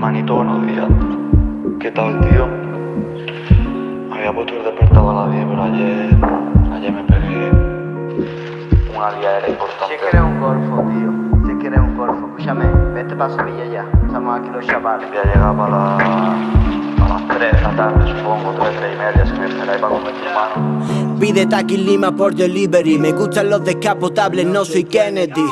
Manito, buenos días. ¿Qué tal, tío? Había puesto el despertador a las 10, pero ayer, ayer me pegué una liadera importante. Si quieres un golfo, tío. Si quieres un golfo, escúchame, vete para Sevilla ya. Estamos aquí los chavales. Voy a llegar para, la, las 3 de la tarde, supongo, 3, 3 y media, Pide Taki Lima por delivery. Me gustan los descapotables, no soy Kennedy.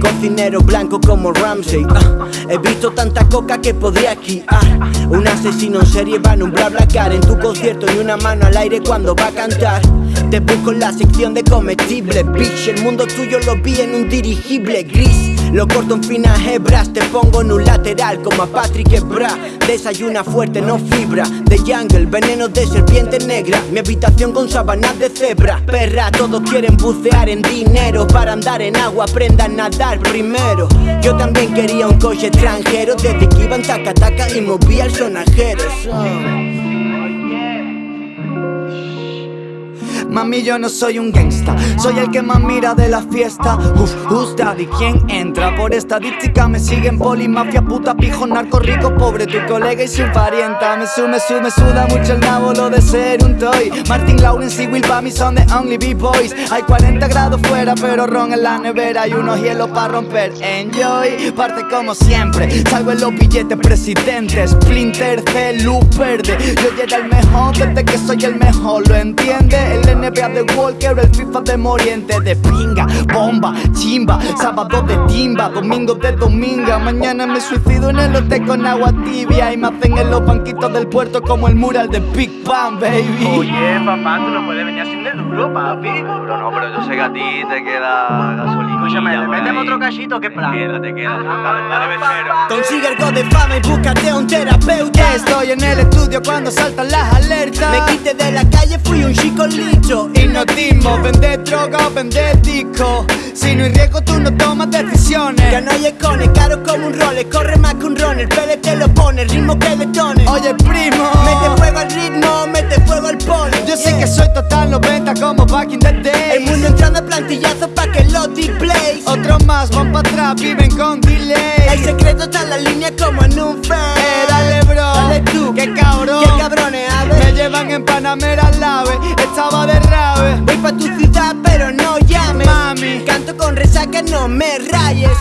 Cocinero blanco como Ramsey. Ah, He visto tanta coca que podría esquiar Un asesino en serie va en un bla bla car En tu concierto. Y una mano al aire cuando va a cantar Te busco en la sección de comestibles. Bitch, el mundo tuyo lo vi en un dirigible gris. Lo corto en finas hebras, te pongo en un lateral como a Patrick Ebra. Desayuna fuerte, no fibra, de jungle, veneno de serpiente negra. Mi habitación con sábanas de cebra. Perra, todos quieren bucear en dinero. Para andar en agua aprendan a nadar primero. Yo también quería un coche extranjero. Desde que iba en taca taca y movía el sonajero Mami, yo no soy un gangsta, soy el que más mira de la fiesta. Uf, who's daddy? ¿Quién entra? Por estadística me siguen poli, mafia, puta, pijo, narco, rico, pobre, tu colega y su parienta. Me sume, sume, suda mucho el nabo, lo de ser un toy. Martin Lawrence y Will Bamy son the only B-boys. Hay 40 grados fuera, pero ron en la nevera y unos hielos para romper. Enjoy, parte como siempre. Salgo en los billetes presidentes. Splinter, C, luz verde. Yo llegué el mejor desde que soy el mejor, ¿lo entiende? El NBA de Walker, el FIFA de Moriente De pinga, bomba, chimba Sábado de timba, domingo de dominga Mañana me suicido en el hotel con agua tibia Y me hacen en los banquitos del puerto como el mural de Big Bang, baby. Oye, papá, tú no puedes venir así de duro, papi. Pero no, pero yo sé que a ti te queda gasolina Escúchame, méteme otro cachito, ¿qué plan? Te queda, te queda, dale, dale becero Consigue algo de fama y búscate un terapeuta Estoy en el estudio cuando saltan las alertas. Me quité de la calle, fui un chico licho Hipnotismo, vender droga o vender disco. Si no hay riesgo tú no tomas decisiones. Ya no hay econes, caro como un role Corre más que un runner, pele te lo pone Ritmo que detone Oye primo. Mete fuego al ritmo, mete fuego al pole. Yo sé que soy total 90 como back in the day El mundo entrando a plantillazos pa' que lo displays Otros más van para atrás, viven con delay. El secreto está en la línea como en un fan llevan en Panamera al ave, estaba de rave. Voy pa' tu ciudad pero no llames. Mami. Canto con resaca, no me rayes